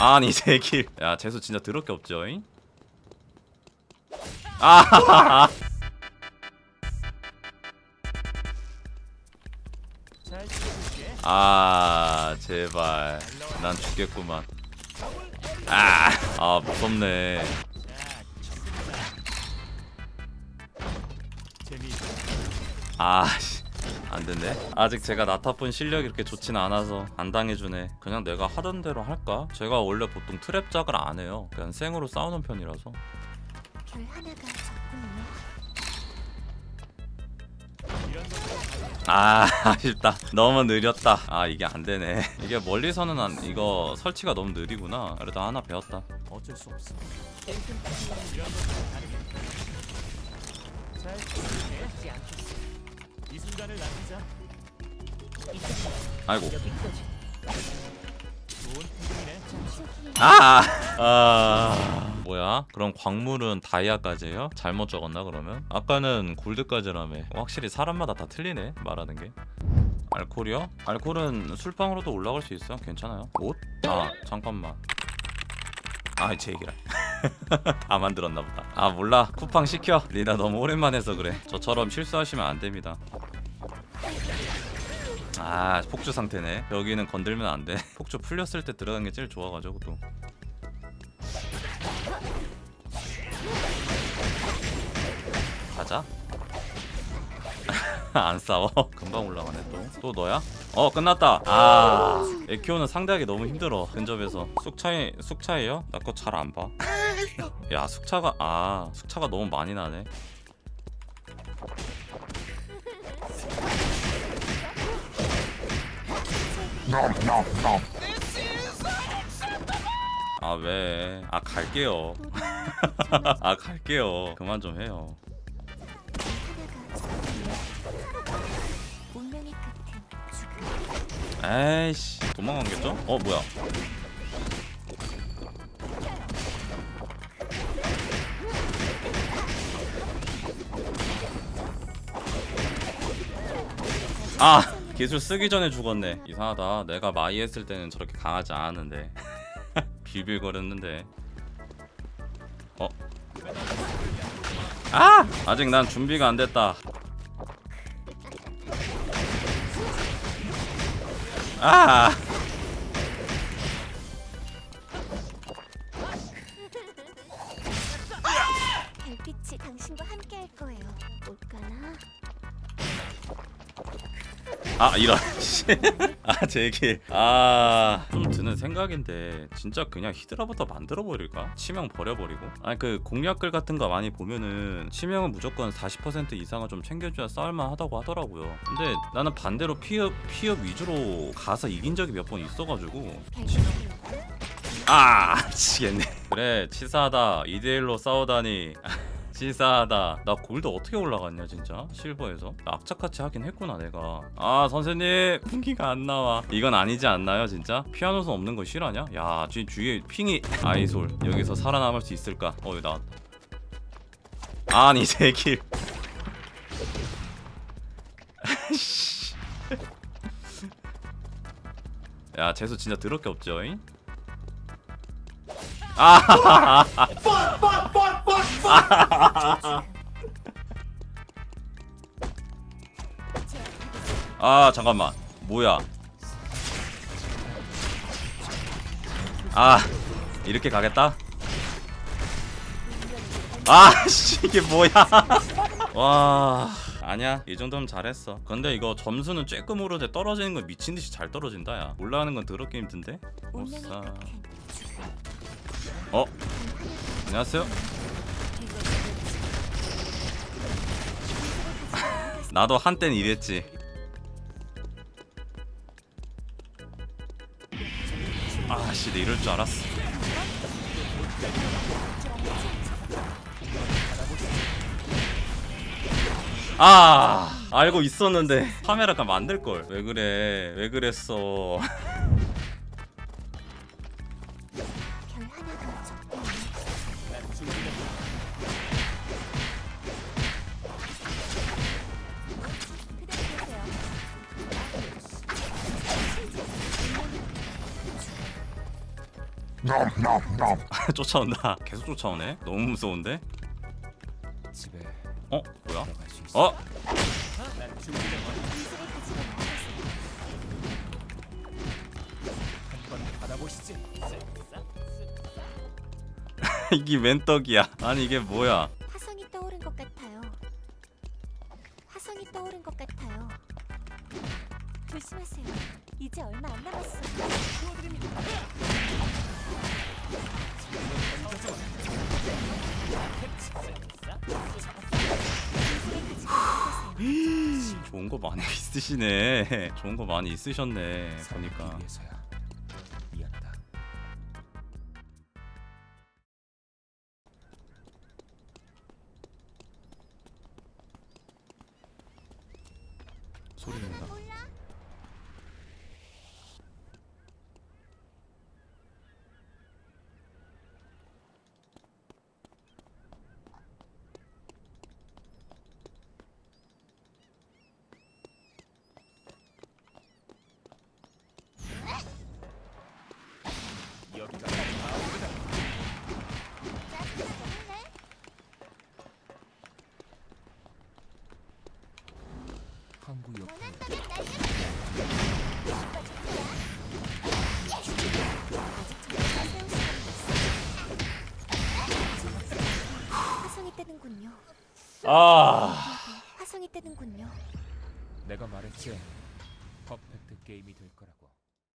아니 제길 야 재수 진짜 더럽게 없죠 잉? 아 제발. 난 죽겠구만. 아, 아 무섭네. 아씨 안됐네 아직 제가 나타본 실력이 그렇게 좋진 않아서 안 당해주네. 그냥 내가 하던 대로 할까? 제가 원래 보통 트랩작을 안 해요. 그냥 생으로 싸우는 편이라서. 별 하나가 아 아쉽다. 너무 느렸다. 아 이게 안되네. 이게 멀리서는 안 이거 설치가 너무 느리구나. 그래도 하나 배웠다. 어쩔 수 없어. 이 순간을 남기자. 아이고. 아, 아 뭐야? 그럼 광물은 다이아까지예요? 잘못 적었나 그러면? 아까는 골드까지라며 확실히 사람마다 다 틀리네 말하는 게 알콜이요? 알콜은 술방으로도 올라갈 수 있어 괜찮아요 옷? 아 잠깐만 아제 얘기라 다 만들었나 보다. 아 몰라. 쿠팡 시켜. 리나 너무 오랜만에 해서 그래. 저처럼 실수하시면 안 됩니다. 아 폭주 상태네. 여기는 건들면 안돼. 폭주 풀렸을 때 들어간 게 제일 좋아가지고 또. 가자. 안 싸워. 금방 올라가네 또. 또 너야? 어 끝났다. 아 에키오는 상대하기 너무 힘들어 근접에서. 숙차이 숙차예요? 나 거 잘 안봐 야 숙차가 아 숙차가 너무 많이 나네 아 왜? 아 갈게요. 아 갈게요. 그만 좀 해요. 에이씨 도망간겠죠? 어 뭐야? 아 기술 쓰기 전에 죽었네. 이상하다. 내가 마이 했을 때는 저렇게 강하지 않았는데 빌빌거렸는데. 어? 아 아직 난 준비가 안 됐다. 아 아 이런. 아 제길 아좀 드는 생각인데 진짜 그냥 히드라부터 만들어 버릴까? 치명 버려버리고? 아니 그 공략글 같은 거 많이 보면은 치명은 무조건 40% 이상은 좀 챙겨줘야 싸울만 하다고 하더라고요. 근데 나는 반대로 피흡 피흡 위주로 가서 이긴 적이 몇 번 있어가지고. 별빛이 아 미치겠네. 그래 치사하다. 2대1로 싸우다니 치사하다. 나 골드 어떻게 올라갔냐 진짜? 실버에서? 나 악착같이 하긴 했구나 내가. 아 선생님! 풍기가 안 나와. 이건 아니지 않나요 진짜? 피아노선 없는 거 실화냐? 야 주, 주위에 핑이 아이솔. 여기서 살아남을 수 있을까? 어 여기 나왔다. 아니 제길 야 재수 진짜 더럽게 없죠 잉? 아 아 잠깐만. 뭐야? 아 이렇게 가겠다? 아씨 이게 뭐야? 와 아니야. 이 정도면 잘했어. 근데 이거 점수는 쬐끔 오르는데 떨어지는 건 미친듯이 잘 떨어진다 야. 올라가는 건 더럽게 힘든데? 오싸. 어? 안녕하세요? 나도 한땐 이랬지. 아씨 내 이럴 줄 알았어. 아 알고 있었는데 카메라가 만들걸. 왜 그래? 왜 그랬어 쫓아온다. 계속 쫓아오네. 너무 무서운데? 집에 어? 뭐야? 어? 이게 웬 떡이야? 아니 이게 뭐야? 화성이 떠오른 것 같아요. 화성이 떠오른 것 같아요. 조심하세요. 이제 얼마 안 남았어요. 도와드립니다. 좋은 거 많이 있으시네. 좋은 거 많이 있으셨네. 보니까. 위해서야. 미안하다. 소리 난다. 여기가 마을이다. 항구 옆에 화성이 뜨는군요. 아. 화성이 뜨는군요. 내가 말했지. 퍼펙트 게임이 될 거라고.